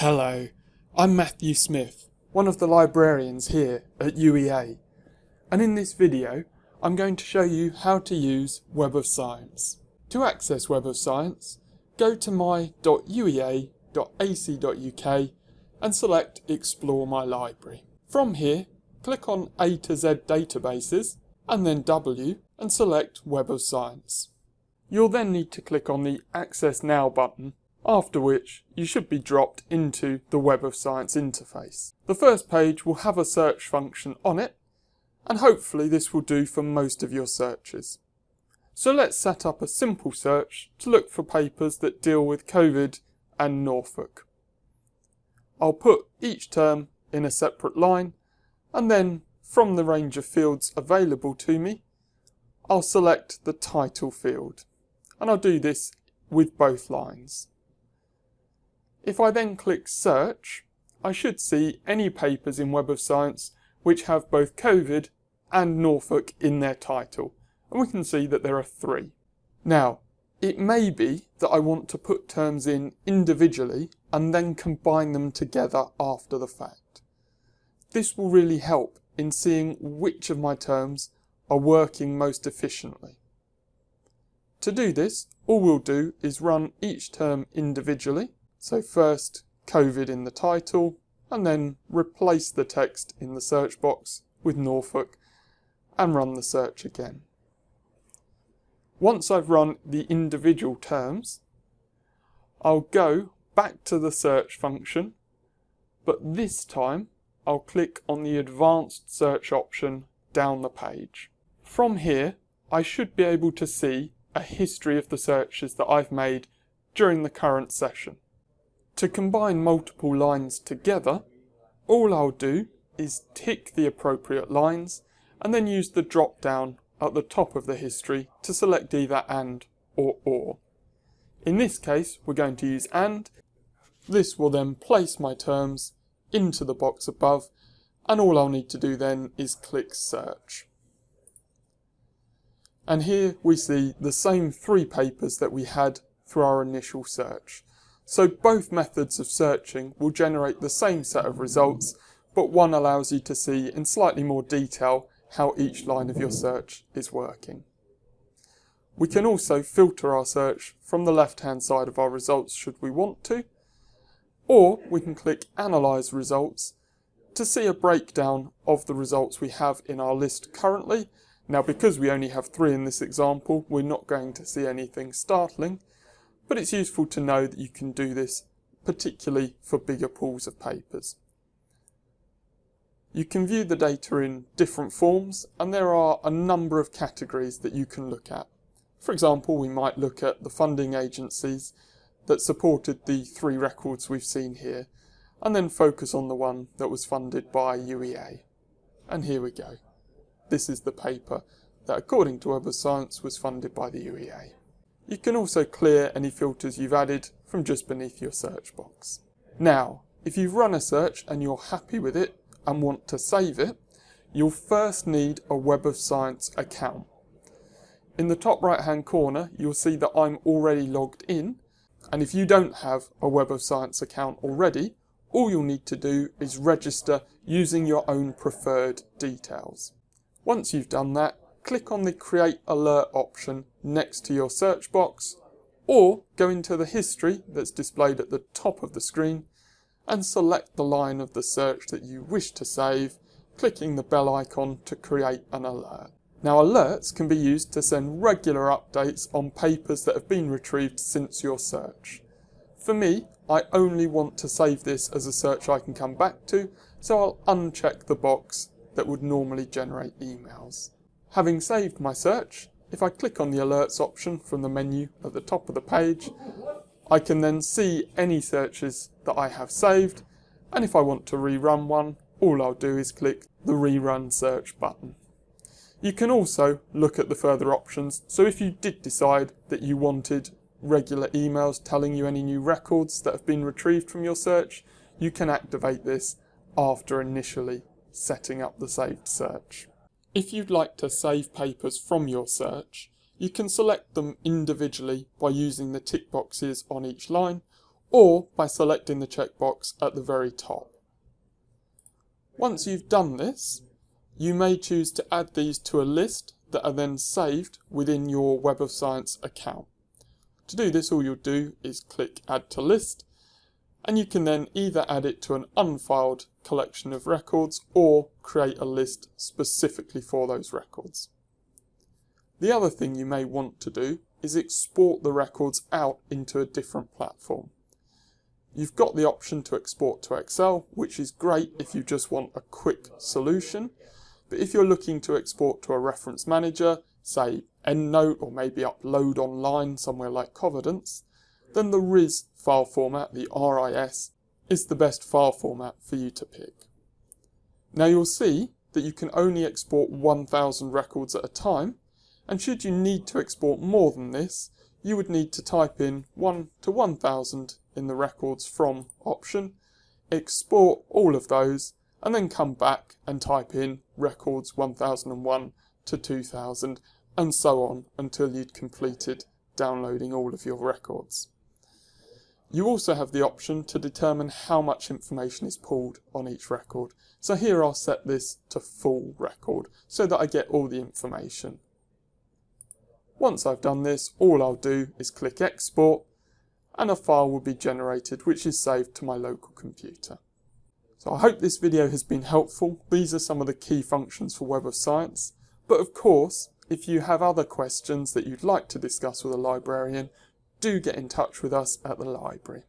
Hello, I'm Matthew Smith, one of the librarians here at UEA, and in this video I'm going to show you how to use Web of Science. To access Web of Science, go to my.uea.ac.uk and select Explore My Library. From here, click on A to Z Databases and then W and select Web of Science. You'll then need to click on the Access Now button after which you should be dropped into the Web of Science interface. The first page will have a search function on it, and hopefully this will do for most of your searches. So let's set up a simple search to look for papers that deal with COVID and Norfolk. I'll put each term in a separate line, and then from the range of fields available to me, I'll select the title field, and I'll do this with both lines. If I then click search, I should see any papers in Web of Science which have both COVID and Norfolk in their title. And we can see that there are three. Now, it may be that I want to put terms in individually and then combine them together after the fact. This will really help in seeing which of my terms are working most efficiently. To do this, all we'll do is run each term individually so first COVID in the title and then replace the text in the search box with Norfolk and run the search again. Once I've run the individual terms, I'll go back to the search function, but this time I'll click on the advanced search option down the page. From here, I should be able to see a history of the searches that I've made during the current session. To combine multiple lines together, all I'll do is tick the appropriate lines and then use the drop down at the top of the history to select either AND or OR. In this case, we're going to use AND. This will then place my terms into the box above and all I'll need to do then is click search. And here we see the same three papers that we had through our initial search. So both methods of searching will generate the same set of results, but one allows you to see in slightly more detail how each line of your search is working. We can also filter our search from the left hand side of our results should we want to, or we can click Analyze Results to see a breakdown of the results we have in our list currently. Now because we only have three in this example, we're not going to see anything startling, but it's useful to know that you can do this particularly for bigger pools of papers. You can view the data in different forms and there are a number of categories that you can look at. For example, we might look at the funding agencies that supported the three records we've seen here and then focus on the one that was funded by UEA. And here we go. This is the paper that according to Web of Science was funded by the UEA. You can also clear any filters you've added from just beneath your search box. Now, if you've run a search and you're happy with it and want to save it, you'll first need a Web of Science account. In the top right hand corner, you'll see that I'm already logged in. And if you don't have a Web of Science account already, all you'll need to do is register using your own preferred details. Once you've done that, click on the Create Alert option next to your search box, or go into the history that's displayed at the top of the screen and select the line of the search that you wish to save, clicking the bell icon to create an alert. Now alerts can be used to send regular updates on papers that have been retrieved since your search. For me, I only want to save this as a search I can come back to, so I'll uncheck the box that would normally generate emails. Having saved my search, if I click on the alerts option from the menu at the top of the page, I can then see any searches that I have saved, and if I want to rerun one, all I'll do is click the rerun search button. You can also look at the further options, so if you did decide that you wanted regular emails telling you any new records that have been retrieved from your search, you can activate this after initially setting up the saved search. If you'd like to save papers from your search, you can select them individually by using the tick boxes on each line, or by selecting the checkbox at the very top. Once you've done this, you may choose to add these to a list that are then saved within your Web of Science account. To do this, all you'll do is click Add to List, and you can then either add it to an unfiled collection of records or create a list specifically for those records. The other thing you may want to do is export the records out into a different platform. You've got the option to export to Excel, which is great if you just want a quick solution, but if you're looking to export to a reference manager, say EndNote or maybe upload online somewhere like Covidence, then the RIS file format, the RIS, is the best file format for you to pick. Now you'll see that you can only export 1000 records at a time, and should you need to export more than this, you would need to type in 1 to 1000 in the records from option, export all of those, and then come back and type in records 1001 to 2000 and so on until you'd completed downloading all of your records. You also have the option to determine how much information is pulled on each record. So here I'll set this to full record so that I get all the information. Once I've done this, all I'll do is click export and a file will be generated which is saved to my local computer. So I hope this video has been helpful. These are some of the key functions for Web of Science. But of course, if you have other questions that you'd like to discuss with a librarian, do get in touch with us at the library.